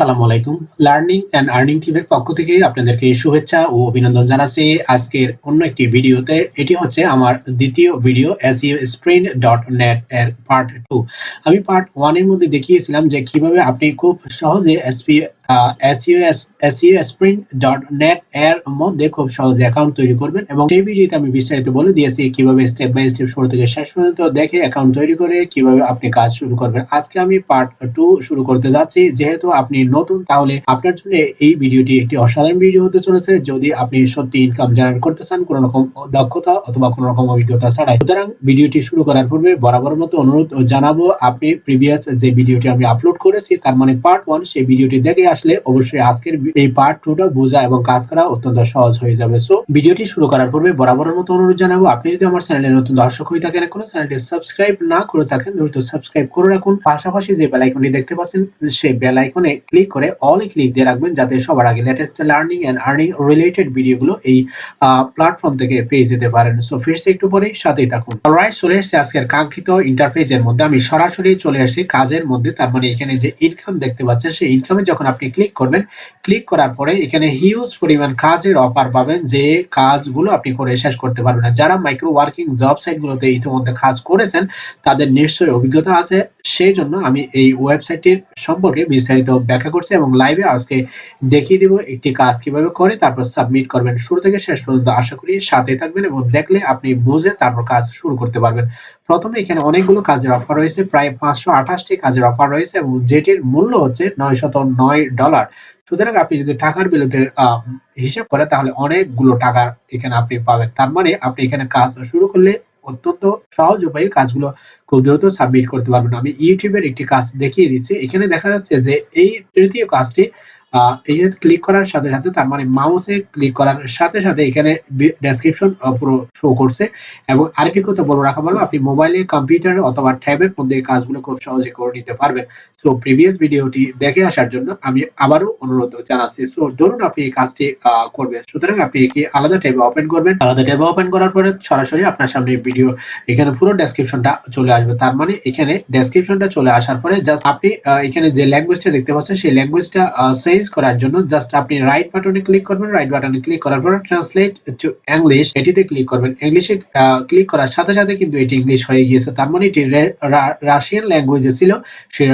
আসসালামু আলাইকুম। Learning and earning টিমের পক্ষ থেকে আপনাদেরকে শুভেচ্ছা ও অভিনন্দন জানাচ্ছি। আজকের অন্য একটি ভিডিওতে এটি হচ্ছে আমার দ্বিতীয় video SEO sprint dot net এর পার্ট টু আমি পার্ট ওয়ানের মধ্যে দেখিয়েছিলাম যে কীভাবে আপনি খুব সহজে এসপি নেট এর মধ্যে খুব সহজে অ্যাকাউন্ট তৈরি করবেন এবং সেই ভিডিওতে আমি বিস্তারিত বলে দিয়েছি কীভাবে স্টেপ বাই স্টেপ শুরু থেকে শেষ পর্যন্ত দেখে অ্যাকাউন্ট তৈরি করে কীভাবে আপনি কাজ শুরু করবেন। আজকে আমি পার্ট টু শুরু করতে যাচ্ছি। যেহেতু আপনি নতুন, তাহলে আপনার জন্য এই ভিডিওটি একটি অসাধারণ ভিডিও হতে চলেছে। যদি আপনি সত্যি ইনকাম জেনারেট করতে চান, কোনো রকম দক্ষতা অথবা কোনো রকম অভিজ্ঞতা ছাড়াই, সুতরাং ভিডিওটি শুরু করার পূর্বে বরাবর মতো অনুরোধ জানাব, আপনি প্রিভিয়াস যে ভিডিওটি আমি আপলোড করেছি, তার মানে পার্ট ওয়ান সেই ভিডিওটি দেখে আসলে অবশ্যই আজকের এই পার্ট টুটা বোঝা এবং কাজ করা অত্যন্ত সহজ হয়ে যাবে। সো ভিডিওটি শুরু করার পূর্বে বরাবরের মতো অনুরোধ জানাব, আপনি যদি আমার চ্যানেলে নতুন দর্শক হয়ে থাকেন এখনও চ্যানেলটি সাবস্ক্রাইব না করে থাকেন, দ্রুত সাবস্ক্রাইব করে রাখুন। পাশাপাশি যে বেল আইকনটি দেখতে পাচ্ছেন, সেই বেল আইকনে ক্লিক করে অল ক্লিক দিয়ে রাখবেন, যাতে সবার আগে latest learning and earning related ভিডিওগুলো এই প্ল্যাটফর্ম থেকে পেয়ে যেতে পারেন। সো ফিরছে একটু পরে সাথেই থাকুন। অলরাইট চলে এসেছে আজকের কাঙ্ক্ষিত ইন্টারফেসের মধ্যে। আমি সরাসরি চলে আসছি কাজের মধ্যে, তার মানে এখানে যে ইনকাম দেখতে পাচ্ছেন, সেই ইনকামে যখন আপনি ক্লিক করবেন। ক্লিক করার পরে এখানে হিউজ পরিমাণ কাজের অফার পাবেন যে কাজগুলো আপনি করে শেষ করতে পারবেন না। যারা মাইক্রো ওয়ার্কিং জব সাইটগুলোতে ইতিমধ্যে কাজ করেছেন, তাদের নিশ্চয়ই অভিজ্ঞতা আছে। সেই জন্য আমি এই ওয়েবসাইটটির সম্পর্কে বিস্তারিত ব্যাখ্যা করছি এবং লাইভে আজকে দেখিয়ে দিব একটি কাজ কীভাবে করে, তারপর সাবমিট করবেন। শুরু থেকে শেষ পর্যন্ত আশা করি সাথে থাকবেন এবং দেখলে আপনি বুঝে তারপর কাজ শুরু করতে পারবেন। প্রথমে এখানে অনেকগুলো কাজের অফার রয়েছে, প্রায় পাঁচশো আঠাশটি কাজের অফার রয়েছে এবং যেটির মূল্য হচ্ছে নয়শত নয় ডলার সুতরাং আপনি যদি টাকার বিরুদ্ধে হিসাব করে তাহলে অনেকগুলো টাকা এখানে আপনি পাবেন। তার মানে আপনি এখানে কাজ শুরু করলে অত্যন্ত সহজ উপায়ে কাজগুলো খুব দ্রুত সাবমিট করতে পারবেন। আমি ইউটিউবের একটি কাজ দেখিয়ে দিচ্ছি। এখানে দেখা যাচ্ছে যে এই তৃতীয় কাজটি এই যে ক্লিক করার সাথে সাথে তার মানে মাউসে ক্লিক করার সাথে সাথে এখানে ডেসক্রিপশন পুরো শো করছে। এবং আরেকটি কথা বলে রাখা ভালো, আপনি মোবাইলে কম্পিউটার অথবা ট্যাবের মধ্যে কাজগুলো খুব সহজে করে নিতে পারবেন। সো প্রিভিয়াস ভিডিওটি দেখে আসার জন্য আমি আবারও অনুরোধ জানাচ্ছি। সো ধরুন আপনি এই কাজটি করবেন। সুতরাং আপনি একে আলাদা ট্যাবে ওপেন করবেন। আলাদা ট্যাবে ওপেন করার পরে সরাসরি আপনার সামনে ভিডিও এখানে পুরো ডেসক্রিপশনটা চলে আসবে। তার মানে এখানে ডেসক্রিপশনটা চলে আসার পরে জাস্ট আপনি এখানে যে ল্যাঙ্গুয়েজটা দেখতে পাচ্ছেন, সেই ল্যাঙ্গুয়েজটা চেঞ্জ করার জন্য জাস্ট আপনি রাইট বাটনে ক্লিক করবেন রাইট বাটনে ক্লিক করার পর ট্রান্সলেট টু ইংলিশ এটিতে ক্লিক করবেন। ইংলিশে ক্লিক করার সাথে সাথে কিন্তু এটি ইংলিশ হয়ে গিয়েছে। তার মানে এটি রাশিয়ান ল্যাঙ্গুয়েজে ছিল। সেই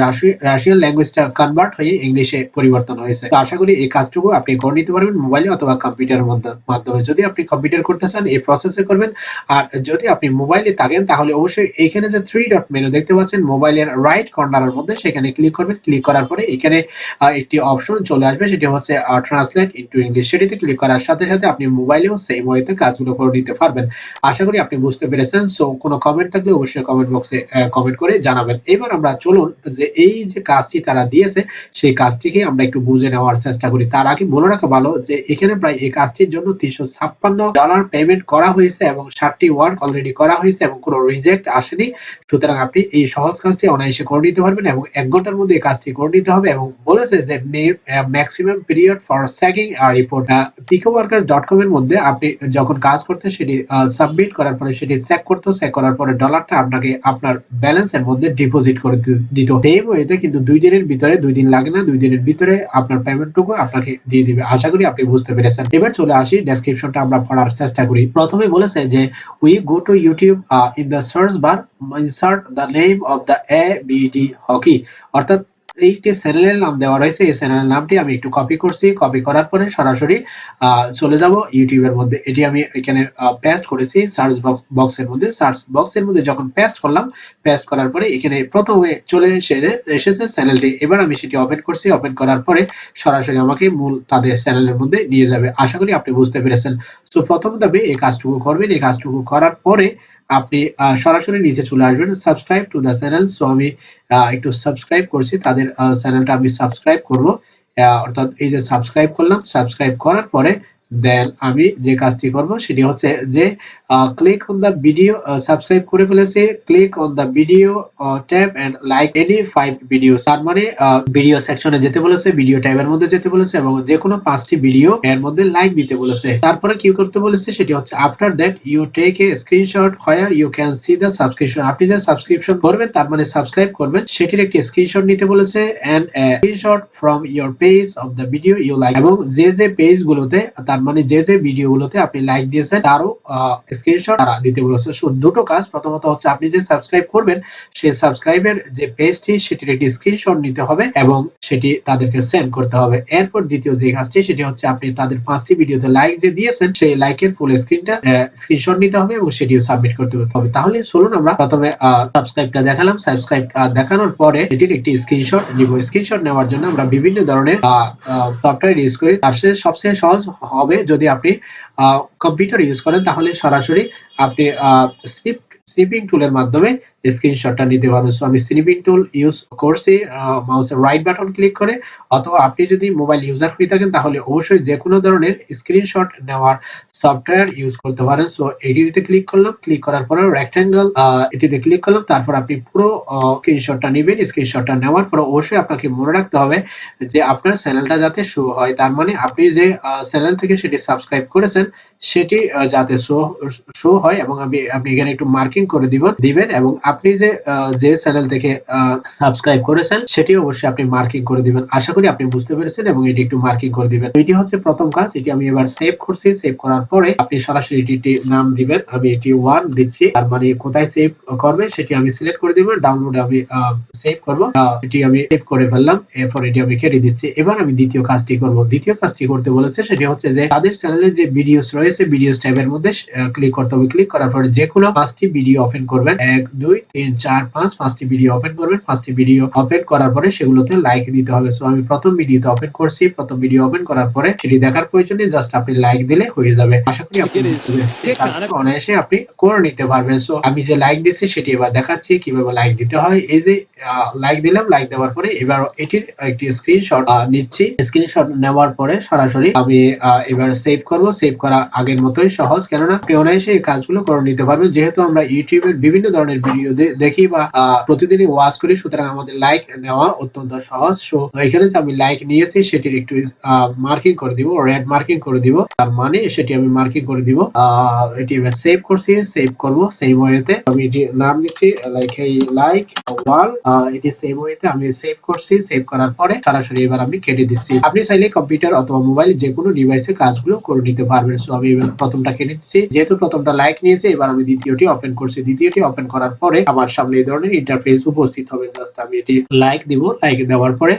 রাশিয়ান ল্যাঙ্গুয়েজটা কনভার্ট হয়ে ইংলিশে পরিবর্তন হয়েছে। তো আশা করি এই কাজটুকু আপনি করে নিতে পারবেন মোবাইলে অথবা কম্পিউটারের মাধ্যমে। যদি আপনি কম্পিউটার করতে চান, এই প্রসেসে করবেন। আর যদি আপনি মোবাইলে থাকেন, তাহলে অবশ্যই এখানে যে থ্রি ডট মেনু দেখতে পাচ্ছেন মোবাইলের রাইট কর্নারের মধ্যে সেখানে ক্লিক করবেন। ক্লিক করার পরে এখানে একটি অপশন চলে আসবে, সেটি হচ্ছে ট্রান্সলেট ইনটু ইংলিশ সেটিতে ক্লিক করার সাথে সাথে আপনি মোবাইলেও সেম ওয়েতে কাজগুলো করে নিতে পারবেন। আশা করি আপনি বুঝতে পেরেছেন। সো কোনো কমেন্ট থাকলে অবশ্যই কমেন্ট বক্সে কমেন্ট করে জানাবেন। এবার আমরা চলুন যে এই যে কাজটি তারা দিয়েছে, সেই কাজটিকে আমরা একটু বুঝে নেওয়ার চেষ্টা করি। তার আগে বলে রাখা ভালো যে, এখানে প্রায় এই কাজটির জন্য তিনশো ছাপ্পান্ন ডলার পেমেন্ট করা হয়েছে এবং ষাটটি ওয়ার্ক অলরেডি করা হয়েছে এবং কোনো রিজেক্ট আসেনি। সুতরাং আপনি এই সহজ কাজটি অনায়াসে করে নিতে পারবেন এবং এক ঘণ্টার মধ্যে এই কাজটি করে নিতে হবে এবং বলেছে যে ম্যাক্সিমাম পিরিয়ড ফর স্যাকিং আর রিপোর্ট পিকো ডট এর মধ্যে আপনি যখন কাজ করতে সেটি সাবমিট করার পরে সেটি চেক করতো চেক করার পরে ডলারটা আপনাকে আপনার ব্যালেন্সের মধ্যে ডিপোজিট করে দিত এই ওয়েতে কিন্তু দুই দিনের ভিতরে, দুই দিন লাগে না, দুই দিনের ভিতরে আপনার পেমেন্টটুকু আপনাকে দিয়ে দিবে। আশা করি আপনি বুঝতে পেরেছেন। এবার চলে আসি ডেসক্রিপশনটা আমরা পড়ার চেষ্টা করি। প্রথমে বলেছে যে we go to YouTube in the search bar insert the name of the A B D hockey অর্থাৎ এইটি চ্যানেলের নাম দেওয়া রয়েছে। এই চ্যানেলের নামটি আমি একটু কপি করছি। কপি করার পরে সরাসরি চলে যাব ইউটিউবের মধ্যে। এটি আমি এখানে পেস্ট করেছি সার্চ বক্সের মধ্যে। সার্চ বক্সের মধ্যে যখন পেস্ট করলাম পেস্ট করার পরে এখানে প্রথমে চলে এসে, এসেছে চ্যানেলটি এবার আমি সেটি ওপেন করছি। ওপেন করার পরে সরাসরি আমাকে মূল তাদের চ্যানেলের মধ্যে নিয়ে যাবে। আশা করি আপনি বুঝতে পেরেছেন। তো প্রথম দাবি, এই কাজটুকু করবেন। এই কাজটুকু করার পরে আপনি সরাসরি নিচে চলে আসবেন subscribe to the channel so আমি একটু সাবস্ক্রাইব করছি। তাদের চ্যানেলটা আমি সাবস্ক্রাইব করব। অর্থাৎ এই যে সাবস্ক্রাইব করলাম সাবস্ক্রাইব করার পরে দেন আমি যে কাজটি করব সেটি হচ্ছে যে click on the video subscribe করে ফেলেছি। Click on the video tab and like any five video তার মানে ভিডিও সেকশনে যেতে বলেছে ভিডিও ট্যাবের মধ্যে যেতে বলেছে এবং যে কোনো পাঁচটি ভিডিও এর মধ্যে লাইক দিতে বলেছে। তারপরে কি করতে বলেছে সেটি হচ্ছে after that you take a screenshot where you can see the subscription আপনি যে সাবস্ক্রিপশন করবেন, তার মানে সাবস্ক্রাইব করবেন, সেটির একটি স্ক্রিনশট নিতে বলেছে and screenshot from your page of the video you like এবং যে যে পেজ গুলোতে তার মানে যে যে ভিডিও গুলোতে আপনি লাইক দিয়েছেন, তারও স্ক্রিনশট তারা দিতে বলেছে। সো দুটো কাজ। প্রথমত হচ্ছে আপনি যে সাবস্ক্রাইব করবেন, সেই সাবস্ক্রাইবের যে পেজটি সেটির একটি স্ক্রিনশট নিতে হবে এবং সেটি তাদেরকে সেন্ড করতে হবে। এরপর দ্বিতীয় যে কাজটি, সেটি হচ্ছে আপনি তাদের পাঁচটি ভিডিওতে লাইক যে দিয়েছেন, সেই লাইকের ফুল স্ক্রিনটা স্ক্রিনশট নিতে হবে এবং সেটিও সাবমিট করতে হবে। তাহলে চলুন আমরা প্রথমে সাবস্ক্রাইবটা দেখালাম। সাবস্ক্রাইব দেখানোর পরে এটির একটি স্ক্রিনশট নিব। স্ক্রিনশট নেওয়ার জন্য আমরা বিভিন্ন ধরনের সফটওয়্যার ইউজ করি। তার সাথে সবচেয়ে সহজ হবে যদি আপনি কম্পিউটার ইউজ করেন তাহলে সরাসরি আপনি স্নিপ স্নিপিং টুলের মাধ্যমে স্ক্রিনশটটা নিতে পারবেন সো আমি স্নিপিং টুল ইউজ করছি মাউসের রাইট বাটন ক্লিক করে, অথবা আপনি যদি মোবাইল ইউজার হয়ে থাকেন, তাহলে অবশ্যই যে কোনো ধরনের স্ক্রিনশট নেওয়ার সফটওয়্যার ইউজ করতে পারেন। সো এটিতে ক্লিক করলাম ক্লিক করার পরে রেক্ট্যাঙ্গেল এটিতে ক্লিক করলাম, তারপর আপনি পুরো স্ক্রিনশটটা নেবেন। স্ক্রিনশটটা নেওয়ার পর অবশ্যই আপনাকে মনে রাখতে হবে যে আপনার চ্যানেলটা যাতে শো হয়। তার মানে আপনি যে চ্যানেল থেকে সেটি সাবস্ক্রাইব করেছেন, সেটি যাতে শো শো হয় এবং আমি আপনি এখানে একটু মার্কিং করে দিবেন দিবেন এবং আপনি যে যে চ্যানেল থেকে সাবস্ক্রাইব করেছেন সেটি অবশ্যই আপনি মার্কিং করে দিবেন। আশা করি আপনি বুঝতে পেরেছেন এবং এটি একটু মার্কিং করে দিবেন। এটি হচ্ছে প্রথম কাজ, এটি আমি এবার সেভ করছি। সেভ করার পরে আপনি সরাসরি এটি নাম দিবেন। আমি এটি ওয়ান দিচ্ছি, তার মানে কোথায় সেভ করবে সেটি আমি সিলেক্ট করে দিব। ডাউনলোড আমি সেভ করব। এটি আমি সেভ করে ফেললাম, এরপর এটি আমি কেটে দিচ্ছি। এবার আমি দ্বিতীয় কাজটি করব। দ্বিতীয় কাজটি করতে বলেছে, সেটি হচ্ছে যে, তাদের চ্যানেলে যে ভিডিওস রয়েছে ভিডিওস ট্যাবের মধ্যে ক্লিক করতে হবে। ক্লিক করার পরে যে কোনো পাঁচটি ভিডিও ওপেন করবেন। এক, দুই তিন চার পাঁচ পাঁচটি ভিডিও ওপেন করবেন। পাঁচটি ভিডিও ওপেন করার পরে সেগুলোতে লাইক দিতে হবে। সো আমি প্রথম ভিডিওতে ওপেন করছি। প্রথম ভিডিও ওপেন করার পরে সেটি দেখার প্রয়োজনে জাস্ট আপনি লাইক দিলে হয়ে যাবে। আশা করি আপনি অনায়াসে আপনি করে নিতে পারবেন। সো আমি যে লাইক দিচ্ছি সেটি এবার দেখাচ্ছি। কীভাবে লাইক দিতে হয়। এই যে লাইক দিলাম। লাইক দেওয়ার পরে এবার এটির একটি স্ক্রিনশট নিচ্ছি। স্ক্রিনশট নেওয়ার পরে সরাসরি আমি এবার সেভ করব। সেভ করা আগের মতোই সহজ। কেননা আপনি অনায়াসে এই কাজগুলো করে নিতে পারবেন। যেহেতু আমরা ইউটিউবের বিভিন্ন ধরনের ভিডিও দেখি বা প্রতিদিনই ওয়াচ করি, সুতরাং আমাদের লাইক নেওয়া অত্যন্ত সহজ। সো এখানে যে আমি লাইক নিয়েছি, সেটির একটু মার্কিং করে দিব রেড মার্কিং করে দিব। তার মানে সেটি আমি মার্কিং করে দিব। এটি এবার সেভ করছি সেভ করব সেই ওয়েতে আমি এটি নাম দিচ্ছি লাইক এই লাইক ওয়াল এটি সেভ ওয়েতে আমি সেভ করছি সেভ করার পরে সরাসরি এবার আমি কেটে দিচ্ছি। আপনি চাইলে কম্পিউটার অথবা মোবাইল যে কোনো ডিভাইসে কাজগুলো করে নিতে পারবেন। সো আমি এবার প্রথমটা কেটে দিচ্ছি। যেহেতু প্রথমটা লাইক নিয়েছে, এবার আমি দ্বিতীয়টি ওপেন করছি। দ্বিতীয়টি ওপেন করার পরে আমার সামনে এই ধরনের ইন্টারফেস উপস্থিত হবে। জাস্ট আমি এটি লাইক দিব। লাইক দেওয়ার পরে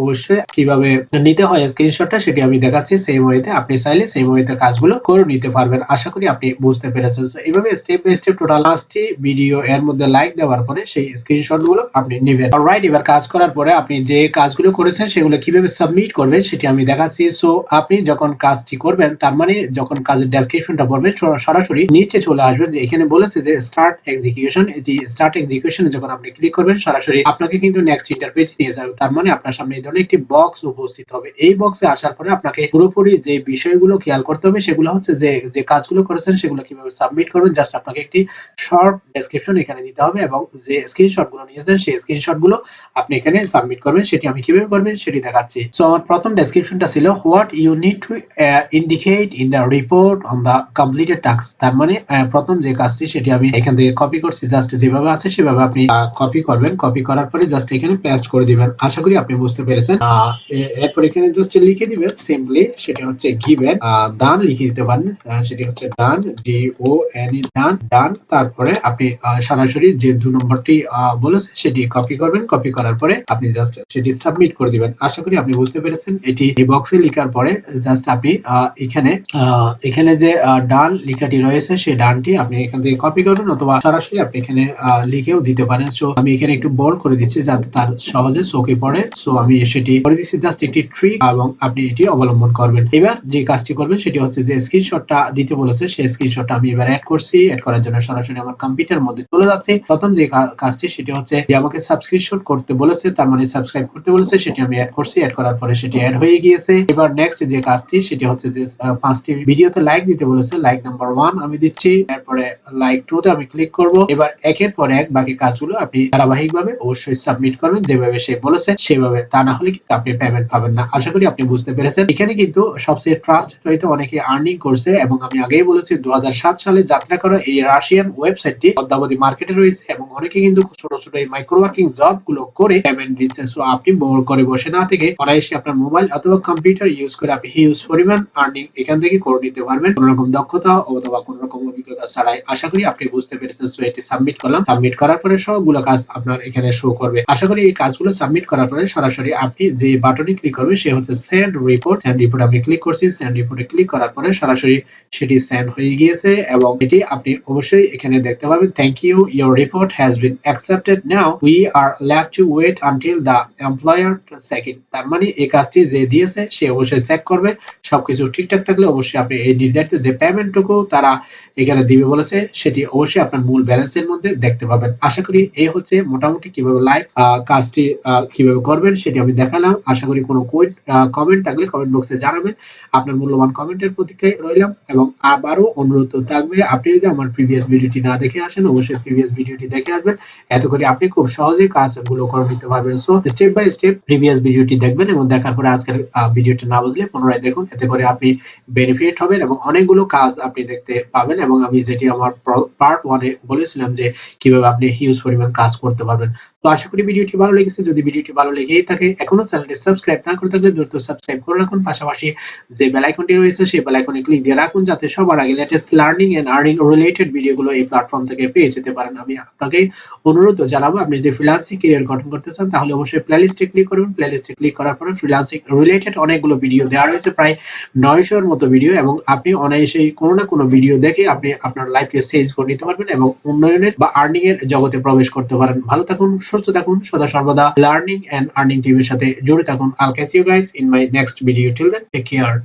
অবশ্যই কীভাবে নিতে হয় স্ক্রিনশটটা সেটি আমি দেখাচ্ছি। সেম ওয়েতে আপনি চাইলে সেম ওয়েতে কাজগুলো করে নিতে পারবেন। আশা করি আপনি বুঝতে পেরেছেন। এইভাবে স্টেপ বাই স্টেপ টোটাল পাঁচটি ভিডিও এর মধ্যে লাইক দেওয়ার পরে সেই স্ক্রিনশটগুলো আপনি নেবেন। অলরাইট এবার কাজ করার পরে আপনি যে কাজগুলো করেছেন সেগুলো কীভাবে সাবমিট করবেন সেটি আমি দেখাচ্ছি। সো আপনি যখন কাজটি করবেন, তার মানে যখন কাজের ডেসক্রিপশনটা পড়বেন সরাসরি নিচে চলে আসবে যে এখানে বলেছে যে স্টার্ট এক্সিকিউশন এটি স্টার্ট এক্সিকিউশনে যখন আপনি ক্লিক করবেন, সরাসরি আপনাকে কিন্তু নেক্সট ইন্টারপেজ নিয়ে যাবে। তার মানে আপনার সামনে এই ধরনের একটি বক্স উপস্থিত হবে। এই বক্সে আসার পরে আপনাকে পুরোপুরি যে বিষয়গুলো খেয়াল করতে হবে, সেগুলো হচ্ছে যে যে কাজগুলো করেছেন, সেগুলো কীভাবে সাবমিট করবেন জাস্ট আপনাকে একটি শর্ট ডেসক্রিপশন এখানে দিতে হবে এবং যে স্ক্রিনশটগুলো নিয়েছেন, সেই স্ক্রিনশটগুলো আপনি এখানে সাবমিট করবেন, সেটি আমি কীভাবে করবেন সেটি দেখাচ্ছি। সো আমার প্রথম ডেসক্রিপশনটা ছিল what you need to indicate in the report on the completed task তার মানে প্রথম যে কাজটি, সেটি আমি এখান থেকে কপি করছি জাস্ট যেভাবে আছে সেভাবে আপনি কপি করবেন। কপি করার পরে জাস্ট এখানে পেস্ট করে দিবেন। আশা করি আপনি বুঝতে পেরেছেন। এরপর এখানে জাস্ট লিখে দিবেন সিম্পলি সেটা হচ্ছে গিভেন ডান লিখে দিতে পারেন। সেটি হচ্ছে ডান ডি ও এন ই ডান ডান তারপরে আপনি সরাসরি যে দু নম্বরটি বলেছে সেটি কপি করবেন। কপি করার পরে আপনি জাস্ট সেটি সাবমিট করে দিবেন। আশা করি আপনি বুঝতে পেরেছেন। এটি এই বক্সে লেখার পরে জাস্ট আপনি এখানে এখানে যে ডান লেখাটি রয়েছে, সেই ডানটি আপনি এখান থেকে কপি করবেন অথবা সরাসরি আপনি এখানে লিখেও দিতে পারেন। সো আমি এখানে একটু বোল্ড করে দিচ্ছি যাতে তার সহজে চোখে পড়ে। সো আমি সেটি করে দিচ্ছি জাস্ট একটি ট্রিক এবং আপনি এটি অবলম্বন করবেন। এবার যে কাজটি করবেন সেটি হচ্ছে যে স্ক্রিনশটটা দিতে বলেছে সেই স্ক্রিনশটটা আমি এবার অ্যাড করছি। অ্যাড করার জন্য সরাসরি আমার কম্পিউটার মধ্যে চলে যাচ্ছে। প্রথম যে কাজটি সেটি হচ্ছে যে আমাকে সাবস্ক্রিপশন করতে বলেছে, তার মানে সাবস্ক্রাইব করতে বলেছে, সেটি আমি অ্যাড করছি। অ্যাড করার পরে সেটি অ্যাড হয়ে গিয়েছে। এবার নেক্সট যে কাজটি সেটি হচ্ছে যে পাঁচটি ভিডিওতে লাইক দিতে বলেছে। লাইক নাম্বার ওয়ান আমি দিচ্ছি। এরপরে লাইক টু তে আমি ক্লিক করব। এবার একের পর এক বাকি কাজগুলো আপনি ধারাবাহিকভাবে অবশ্যই সাবমিট করবেন। যেভাবে সে বলেছে, সেভাবে তা না হলে কিন্তু আপনি পেমেন্ট পাবেন না। আশা করি আপনি বুঝতে পেরেছেন। এখানে কিন্তু সবচেয়ে ট্রাস্ট হইতে অনেকে আর্নিং করছে এবং আমি আগেই বলেছি দু সালে যাত্রা করা এই রাশিয়ান ওয়েবসাইটটি অদ্যাবধি মার্কেটে রয়েছে এবং অনেকে কিন্তু ছোট ছোট এই মাইক্রো ওয়ার্কিং জবগুলো করে পেমেন্ট দিচ্ছে। আপনি বোর করে বসে না থেকে অনায়াসে আপনার মোবাইল অথবা কম্পিউটার ইউজ করে আপনি হিউজ পরিমাণ আর্নিং এখান থেকে করে নিতে পারবেন। কোন রকম দক্ষতা অথবা কোন রকম অভিজ্ঞতা ছাড়াই। আশা করি আপনি বুঝতে পেরেছেন। সো এটি সাবমিট করলাম। সাবমিট করার পরে সবগুলো কাজ আপনার এখানে শো করবে। আশা করি এই কাজগুলো সাবমিট করার পরে সরাসরি আপনি যে বাটনে ক্লিক করবেন সে হচ্ছে সেন্ড রিপোর্ট সেন্ড রিপোর্ট আমি ক্লিক করছি সেন্ড রিপোর্টে ক্লিক করার পরে সরাসরি সেটি সেন্ড হয়ে গিয়েছে এবং এটি আপনি অবশ্যই এখানে দেখতে পাবেন। Thank you your report has been accepted now we are left to wait until the employer checking তার মানে এই কাজটি যে দিয়েছে, সে অবশ্যই চেক করবে। সবকিছু ঠিকঠাক থাকলে অবশ্যই আপনি এই নির্ধারিত যে পেমেন্টটুকু তারা এখানে দিবে বলেছে, সেটি অবশ্যই আপনার মূল ব্যালেন্সের মধ্যে। দেখতে পাবেন। আশা করি এই হচ্ছে মোটামুটি কীভাবে লাইভ কাজটি কীভাবে করবেন সেটি আমি দেখালাম। আশা করি কোনো কমেন্ট থাকলে কমেন্ট বক্সে জানাবেন। আপনার মূল্যবান কমেন্টের প্রতীক্ষায় রইলাম এবং আবারও অনুরোধ থাকবে, আপনি যদি আমার প্রিভিয়াস ভিডিওটি না দেখে আসেন, অবশ্যই প্রিভিয়াস ভিডিওটি দেখে আসবেন। এত করে আপনি খুব সহজেই কাজগুলো করে নিতে পারবেন। So step by step previous ভিডিওটি দেখবেন এবং দেখার পরে আজকের ভিডিওটি না বুঝলে পুনরায় দেখুন। এতে করে আপনি বেনিফিট হবেন এবং অনেকগুলো কাজ আপনি দেখতে পাবেন এবং আমি যেটি আমার পার্ট ওয়ানে বলেছিলাম যে কীভাবে আপনি হিউজ পরিমাণ কাজ করতে পারবেন। তো আশা করি ভিডিওটি ভালো লেগেছে। যদি ভিডিওটি ভালো লেগেই থাকে, এখনও চ্যানেলটি সাবস্ক্রাইব না করে থাকলে দ্রুত সাবস্ক্রাইব করে রাখুন। পাশাপাশি যে বেল আইকনটি রয়েছে, সেই বেল আইকনে ক্লিক দিয়ে রাখুন যাতে সবার আগে latest learning and earning related ভিডিওগুলো এই প্ল্যাটফর্ম থেকে পেয়ে যেতে পারেন। আমি আপনাকে অনুরোধ জানাব, আপনি যদি ফ্রিল্যান্সিং ক্যারিয়ার গঠন করতে চান, তাহলে অবশ্যই প্লেলিস্টে ক্লিক করুন। প্লেলিস্টে ক্লিক করার পরে ফ্রিল্যান্সিং রিলেটেড অনেকগুলো ভিডিও দেওয়া রয়েছে, প্রায় নয়শোর মতো ভিডিও এবং আপনি অনায়াসে কোনো না কোনো ভিডিও দেখে আপনি আপনার লাইফকে চেঞ্জ করে নিতে পারবেন এবং উন্নয়নের বা আর্নিং এর জগতে প্রবেশ করতে পারেন। ভালো থাকুন সুস্থ থাকুন, সদা সর্বদা লার্নিং এন্ড আর্নিং টিভির সাথে জুড়ে থাকুন। আল Casio guys in my next video till then take care